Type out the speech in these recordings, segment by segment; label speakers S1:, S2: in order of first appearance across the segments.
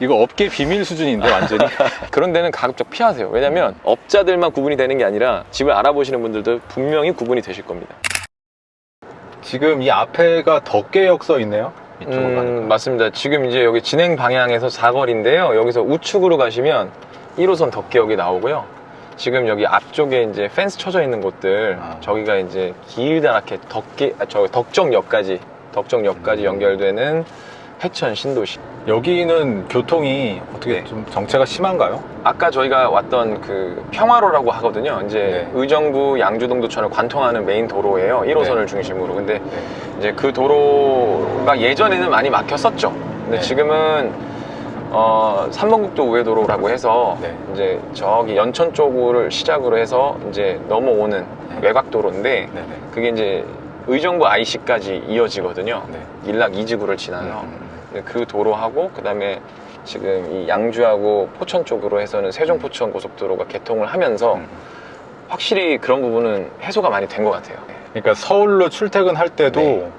S1: 이거 업계 비밀 수준인데 완전히
S2: 그런 데는 가급적 피하세요. 왜냐면 업자들만 구분이 되는 게 아니라 집을 알아보시는 분들도 분명히 구분이 되실 겁니다.
S1: 지금 이 앞에가 덕계역 써 있네요 이쪽으로
S2: 음,
S1: 가니까
S2: 맞습니다. 지금 이제 여기 진행 방향에서 사거리인데요. 여기서 우측으로 가시면 1호선 덕계역이 나오고요. 지금 여기 앞쪽에 이제 펜스 쳐져 있는 곳들,
S1: 아.
S2: 저기가 이제 길다랗게 덕계, 아, 저 덕정역까지, 덕정역까지
S1: 음.
S2: 연결되는 회천 신도시.
S1: 여기는 교통이 어떻게
S2: 네.
S1: 좀 정체가 심한가요?
S2: 아까 저희가 왔던 그 평화로라고 하거든요. 이제
S1: 네.
S2: 의정부 양주동두천을 관통하는 메인 도로예요. 1호선을
S1: 네.
S2: 중심으로. 근데 이제 그 도로가 예전에는 많이 막혔었죠. 근데
S1: 네.
S2: 지금은 어, 삼번국도 우회도로라고 해서
S1: 네.
S2: 이제 저기 연천 쪽을 시작으로 해서 이제 넘어오는
S1: 네.
S2: 외곽도로인데
S1: 네네
S2: 그게 이제 의정부 IC까지 이어지거든요.
S1: 네.
S2: 일락 이지구를 지나서
S1: 음,
S2: 그 도로하고 그 다음에 지금 이 양주하고 포천 쪽으로 해서는 세종 포천 고속도로가 개통을 하면서
S1: 음.
S2: 확실히 그런 부분은 해소가 많이 된 것 같아요.
S1: 그러니까 서울로 출퇴근할 때도
S2: 네.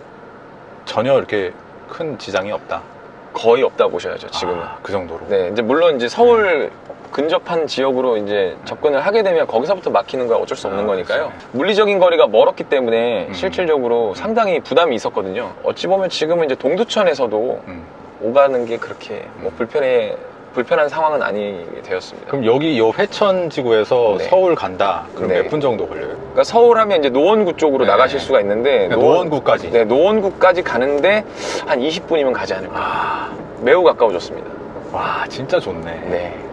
S1: 전혀 이렇게 큰 지장이 없다
S2: 거의 없다 보셔야죠 지금은.
S1: 아, 그 정도로
S2: 네, 이제 물론 이제 서울 근접한 지역으로 이제 접근을 하게 되면 거기서부터 막히는 건 어쩔 수 없는
S1: 아,
S2: 거니까요.
S1: 그렇죠.
S2: 물리적인 거리가 멀었기 때문에
S1: 음.
S2: 실질적으로 상당히 부담이 있었거든요. 어찌 보면 지금은 이제 동두천에서도
S1: 음.
S2: 오가는 게 그렇게 뭐 불편해 불편한 상황은 아니게 되었습니다.
S1: 그럼 여기 요 회천 지구에서
S2: 네.
S1: 서울 간다 그럼
S2: 네.
S1: 몇분 정도 걸려요?
S2: 그러니까 서울 하면 이제 노원구 쪽으로
S1: 네.
S2: 나가실 수가 있는데
S1: 그러니까 노원 구까지
S2: 네, 노원구까지 가는데 한 20분이면 가지 않을까.
S1: 아,
S2: 매우 가까워졌습니다.
S1: 와 진짜 좋네
S2: 네.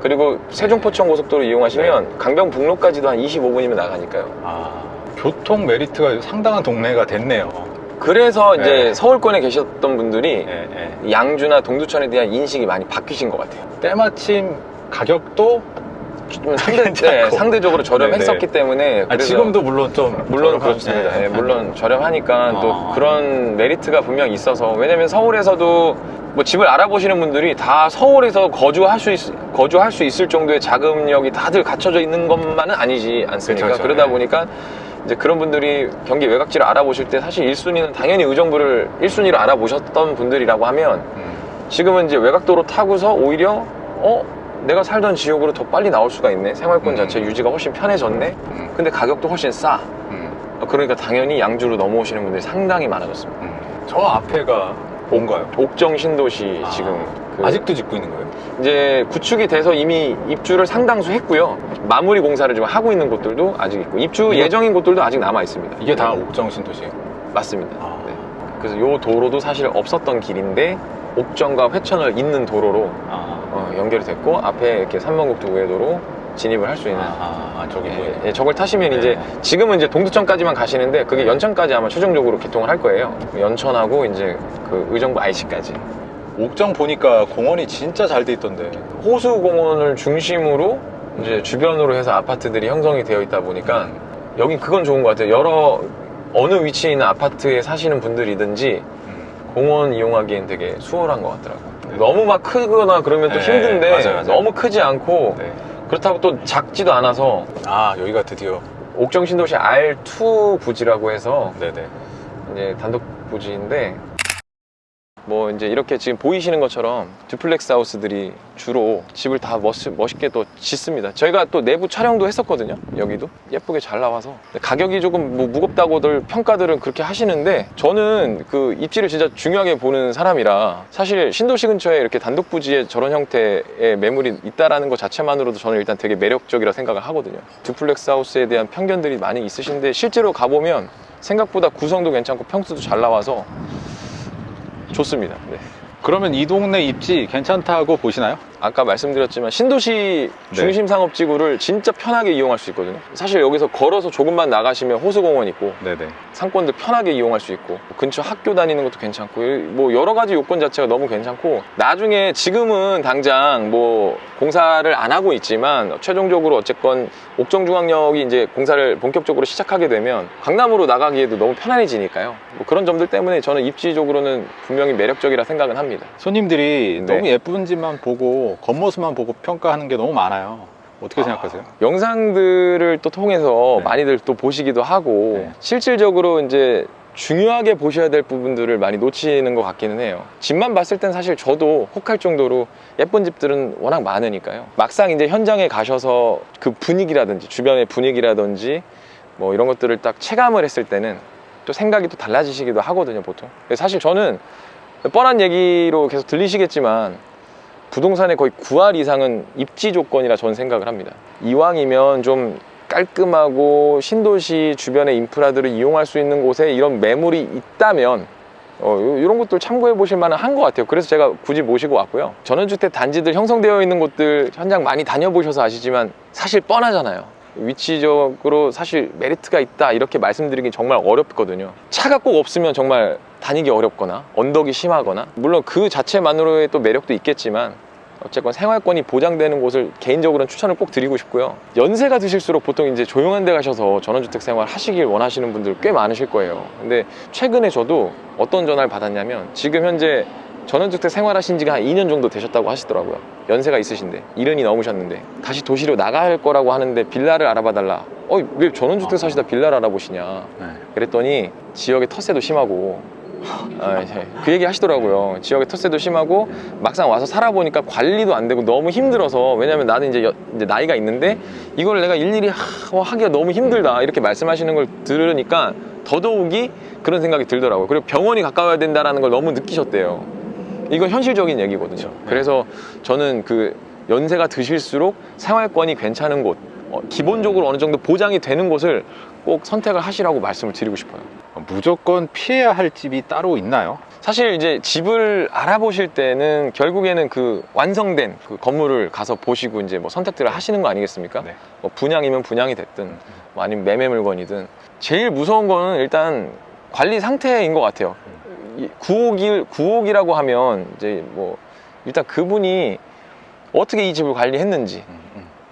S2: 그리고 세종포천 고속도로 이용하시면 강변북로까지도 한 25분이면 나가니까요.
S1: 아, 교통 메리트가 상당한 동네가 됐네요
S2: 그래서 이제
S1: 네.
S2: 서울권에 계셨던 분들이
S1: 네, 네.
S2: 양주나 동두천에 대한 인식이 많이 바뀌신 것 같아요.
S1: 때마침 가격도
S2: 좀 상대. 네, 상대적으로 저렴했었기
S1: 네,
S2: 때문에
S1: 아, 지금도 물론 좀
S2: 물론 그렇습니다.
S1: 네.
S2: 예, 물론 저렴하니까 또
S1: 아.
S2: 그런 메리트가 분명히 있어서 왜냐면 서울에서도 뭐 집을 알아보시는 분들이 다 서울에서 거주할 수 있, 거주할 수 있을 정도의 자금력이 다들 갖춰져 있는 것만은 아니지 않습니까?
S1: 그렇죠,
S2: 그러다
S1: 네.
S2: 보니까 이제 그런 분들이 경기 외곽지를 알아보실 때 사실 1순위는 당연히 의정부를 1순위로 알아보셨던 분들이라고 하면
S1: 음,
S2: 지금은 이제 외곽도로 타고서 오히려 어 내가 살던 지역으로 더 빨리 나올 수가 있네 생활권
S1: 음.
S2: 자체 유지가 훨씬 편해졌네
S1: 음,
S2: 근데 가격도 훨씬 싸
S1: 음,
S2: 그러니까 당연히 양주로 넘어오시는 분들이 상당히 많아졌습니다.
S1: 음. 저 앞에가 뭔가요?
S2: 옥정 신도시
S1: 아,
S2: 지금 그
S1: 아직도 짓고 있는 거예요?
S2: 이제 구축이 돼서 이미 입주를 상당수 했고요. 마무리 공사를 지금 하고 있는 곳들도 아직 있고 입주
S1: 이거-
S2: 예정인 곳들도 아직 남아 있습니다.
S1: 이게 다 옥정 신도시예요?
S2: 맞습니다.
S1: 아.
S2: 네. 그래서 이 도로도 사실 없었던 길인데 옥정과 회천을 잇는 도로로
S1: 아,
S2: 어, 연결이 됐고 앞에 이렇게 삼번국도 우회도로 진입을 할 수 있는
S1: 아, 아, 저기
S2: 예. 예, 저걸 타시면
S1: 네.
S2: 이제 지금은 이제 동두천까지만 가시는데 그게 연천까지 아마 최종적으로 개통을 할 거예요. 연천하고 이제 그 의정부 IC까지
S1: 옥정 보니까 공원이 진짜 잘 돼 있던데.
S2: 호수공원을 중심으로 이제 주변으로 해서 아파트들이 형성이 되어 있다 보니까 여긴 그건 좋은 것 같아요. 여러 어느 위치에 있는 아파트에 사시는 분들이든지
S1: 음.
S2: 공원 이용하기엔 되게 수월한 것 같더라고요.
S1: 네.
S2: 너무 막 크거나 그러면 또
S1: 네,
S2: 힘든데
S1: 맞아요, 맞아요.
S2: 너무 크지 않고
S1: 네.
S2: 그렇다고 또 작지도 않아서
S1: 아, 여기가 드디어.
S2: 옥정 신도시 R2 부지라고 해서
S1: 네네.
S2: 이제 단독 부지인데 뭐 이제 이렇게 지금 보이시는 것처럼 duplex house들이 주로 집을 다 멋, 멋있게 또 짓습니다. 저희가 또 내부 촬영도 했었거든요. 여기도 예쁘게 잘 나와서 가격이 조금 뭐 무겁다고들 평가들은 그렇게 하시는데 저는 그 입지를 진짜 중요하게 보는 사람이라 사실 신도시 근처에 이렇게 단독 부지에 저런 형태의 매물이 있다라는 것 자체만으로도 저는 일단 되게 매력적이라 생각을 하거든요. duplex house에 대한 편견들이 많이 있으신데 실제로 가보면 생각보다 구성도 괜찮고 평수도 잘 나와서 좋습니다. 네.
S1: 그러면 이 동네 입지 괜찮다고 보시나요?
S2: 아까 말씀드렸지만 신도시
S1: 네.
S2: 중심 상업지구를 진짜 편하게 이용할 수 있거든요. 사실 여기서 걸어서 조금만 나가시면 호수공원 있고
S1: 네네.
S2: 상권들 편하게 이용할 수 있고 근처 학교 다니는 것도 괜찮고 뭐 여러 가지 요건 자체가 너무 괜찮고 나중에 지금은 당장 뭐 공사를 안 하고 있지만 최종적으로 어쨌건 옥정중앙역이 이제 공사를 본격적으로 시작하게 되면 강남으로 나가기에도 너무 편안해지니까요. 뭐 그런 점들 때문에 저는 입지적으로는 분명히 매력적이라 생각은 합니다.
S1: 손님들이
S2: 네.
S1: 너무 예쁜 집만 보고 겉모습만 보고 평가하는 게 너무 많아요. 어떻게 생각하세요?
S2: 영상들을 또 통해서
S1: 네.
S2: 많이들 또 보시기도 하고
S1: 네.
S2: 실질적으로 이제 중요하게 보셔야 될 부분들을 많이 놓치는 것 같기는 해요. 집만 봤을 땐 사실 저도 혹할 정도로 예쁜 집들은 워낙 많으니까요. 막상 이제 현장에 가셔서 그 분위기라든지 주변의 분위기라든지 뭐 이런 것들을 딱 체감을 했을 때는 또 생각이 또 달라지시기도 하거든요, 보통. 사실 저는 뻔한 얘기로 계속 들리시겠지만 부동산의 거의 9할 이상은 입지 조건이라 저는 생각을 합니다. 이왕이면 좀 깔끔하고 신도시 주변의 인프라들을 이용할 수 있는 곳에 이런 매물이 있다면 어, 이런 것들 참고해 보실 만한 한 것 같아요. 그래서 제가 굳이 모시고 왔고요. 전원주택 단지들 형성되어 있는 곳들 현장 많이 다녀보셔서 아시지만 사실 뻔하잖아요. 위치적으로 사실 메리트가 있다 이렇게 말씀드리기 정말 어렵거든요. 차가 꼭 없으면 정말 다니기 어렵거나 언덕이 심하거나 물론 그 자체만으로의 또 매력도 있겠지만 어쨌건 생활권이 보장되는 곳을 개인적으로는 추천을 꼭 드리고 싶고요. 연세가 드실수록 보통 이제 조용한 데 가셔서 전원주택 생활 하시길 원하시는 분들 꽤 많으실 거예요. 근데 최근에 저도 어떤 전화를 받았냐면 지금 현재 전원주택 생활하신 지가 한 2년 정도 되셨다고 하시더라고요. 연세가 있으신데, 이른이 넘으셨는데, 다시 도시로 나갈 거라고 하는데 빌라를 알아봐 달라. 어, 왜 전원주택 사시다 빌라를 알아보시냐.
S1: 네.
S2: 그랬더니 지역의 텃세도 심하고, 아, 예. 그 얘기 하시더라고요. 지역의 텃세도 심하고 막상 와서 살아보니까 관리도 안 되고 너무 힘들어서 왜냐면 나는 이제, 여- 이제 나이가 있는데 이걸 내가 일일이 하, 어, 하기가 너무 힘들다 이렇게 말씀하시는 걸 들으니까 더더욱이 그런 생각이 들더라고요. 그리고 병원이 가까워야 된다라는 걸 너무 느끼셨대요. 이건 현실적인 얘기거든요. 그래서 저는 그 연세가 드실수록 생활권이 괜찮은 곳, 어, 기본적으로 어느 정도 보장이 되는 곳을 꼭 선택을 하시라고 말씀을 드리고 싶어요.
S1: 무조건 피해야 할 집이 따로 있나요?
S2: 사실 이제 집을 알아보실 때는 결국에는 그 완성된 그 건물을 가서 보시고 이제 뭐 선택들을 하시는 거 아니겠습니까?
S1: 네.
S2: 뭐 분양이면 분양이 됐든 뭐 아니면 매매 물건이든 제일 무서운 거는 일단 관리 상태인 것 같아요. 이 9억일 9억이라고 하면 이제 뭐 일단 그분이 어떻게 이 집을 관리했는지
S1: 음, 음,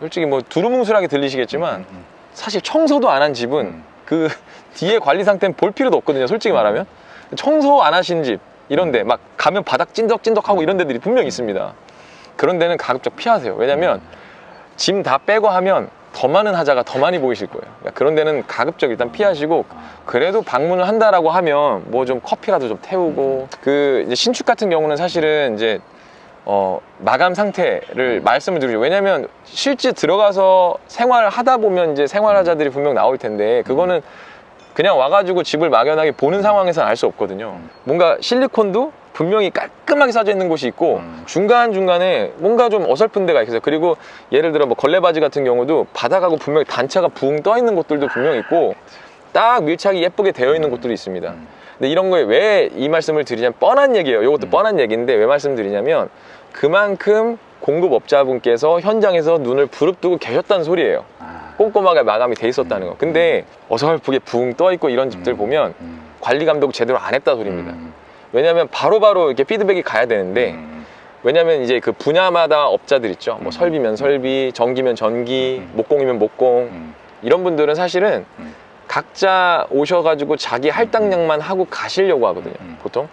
S2: 솔직히 뭐 두루뭉술하게 들리시겠지만
S1: 음,
S2: 사실 청소도 안 한 집은
S1: 음.
S2: 그 뒤에 관리 상태는 볼 필요도 없거든요. 솔직히 말하면 청소 안 하신 집 이런데 막 가면 바닥 찐덕찐덕하고 이런 데들이 분명히 있습니다. 그런 데는 가급적 피하세요. 왜냐면 짐 다 빼고 하면 더 많은 하자가 더 많이 보이실 거예요. 그러니까 그런 데는 가급적 일단 피하시고 그래도 방문을 한다라고 하면 뭐 좀 커피라도 좀 태우고 그 이제 신축 같은 경우는 사실은 이제 어, 마감 상태를 말씀을 드리죠. 왜냐면 실제 들어가서 생활하다 보면 이제 생활하자들이 분명 나올 텐데 그거는 그냥 와가지고 집을 막연하게 보는 상황에서는 알 수 없거든요. 뭔가 실리콘도 분명히 깔끔하게 싸져 있는 곳이 있고
S1: 음.
S2: 중간중간에 뭔가 좀 어설픈 데가 있어요. 그리고 예를 들어 뭐 걸레바지 같은 경우도 바닥하고 분명히 단차가 붕 떠 있는 곳들도 분명히 있고 딱 밀착이 예쁘게 되어 있는 곳들이 있습니다.
S1: 음.
S2: 근데 이런 거에 왜 이 말씀을 드리냐면 뻔한 얘기예요. 이것도
S1: 음.
S2: 뻔한 얘기인데 왜 말씀드리냐면 그만큼 공급업자분께서 현장에서 눈을 부릅뜨고 계셨다는 소리예요.
S1: 아,
S2: 꼼꼼하게 마감이 돼 있었다는 거. 근데 어설프게 붕 떠 있고 이런 집들
S1: 음,
S2: 보면
S1: 음,
S2: 관리 감독 제대로 안 했다 소리입니다.
S1: 음,
S2: 왜냐하면 바로바로 이렇게 피드백이 가야 되는데
S1: 음,
S2: 왜냐면 이제 그 분야마다 업자들 있죠. 뭐
S1: 음.
S2: 설비면 설비, 전기면 전기,
S1: 음.
S2: 목공이면 목공.
S1: 음,
S2: 이런 분들은 사실은
S1: 음.
S2: 각자 오셔가지고 자기 할당량만 하고 가시려고 하거든요.
S1: 음.
S2: 보통.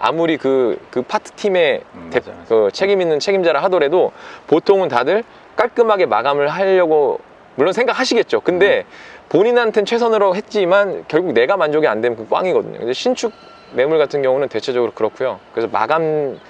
S2: 아무리 그, 그 파트 팀의
S1: 음,
S2: 대-
S1: 맞아, 맞아.
S2: 그 책임 있는 책임자라 하더라도 보통은 다들 깔끔하게 마감을 하려고 물론 생각하시겠죠. 근데 본인한테는 최선으로 했지만 결국 내가 만족이 안 되면 그 꽝이거든요. 근데 신축 매물 같은 경우는 대체적으로 그렇고요. 그래서 마감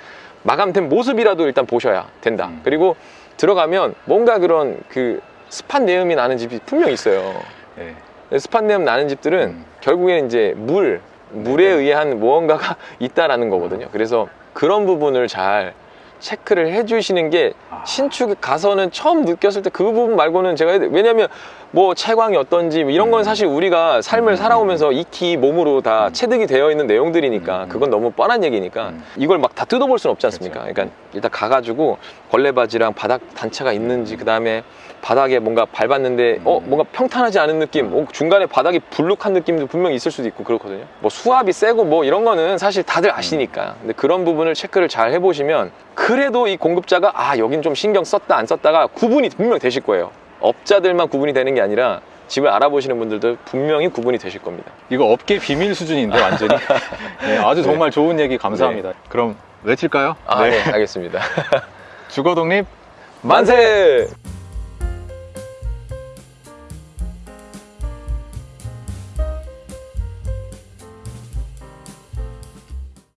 S2: 마감된 모습이라도 일단 보셔야 된다.
S1: 음.
S2: 그리고 들어가면 뭔가 그런 그 습한 내음이 나는 집이 분명 있어요.
S1: 네.
S2: 습한 내음 나는 집들은
S1: 음.
S2: 결국에는 이제 물, 물에
S1: 네.
S2: 의한 무언가가 있다라는 거거든요. 그래서 그런 부분을 잘 체크를 해주시는 게
S1: 아.
S2: 신축 가서는 처음 느꼈을 때 그 부분 말고는 제가. 왜냐면 뭐 채광이 어떤지 뭐 이런 건
S1: 음.
S2: 사실 우리가 삶을
S1: 음.
S2: 살아오면서 익히 몸으로 다
S1: 음.
S2: 체득이 되어 있는 내용들이니까
S1: 음.
S2: 그건 너무 뻔한 얘기니까
S1: 음.
S2: 이걸 막 다 뜯어볼 수는 없지 않습니까?
S1: 그렇죠.
S2: 그러니까 일단 가가지고 걸레바지랑 바닥 단차가 있는지 그 다음에 바닥에 뭔가 밟았는데 어
S1: 음.
S2: 뭔가 평탄하지 않은 느낌 어, 중간에 바닥이 불룩한 느낌도 분명히 있을 수도 있고 그렇거든요. 뭐 수압이 세고 뭐 이런 거는 사실 다들 아시니까. 근데 그런 부분을 체크를 잘 해보시면 그래도 이 공급자가 아 여긴 좀 신경 썼다 안 썼다가 구분이 분명 되실 거예요. 업자들만 구분이 되는 게 아니라 집을 알아보시는 분들도 분명히 구분이 되실 겁니다.
S1: 이거 업계 비밀 수준인데 완전히. 네, 아주 정말 좋은 얘기 감사합니다. 그럼 외칠까요?
S2: 아 네, 알겠습니다.
S1: 주거 독립
S2: 만세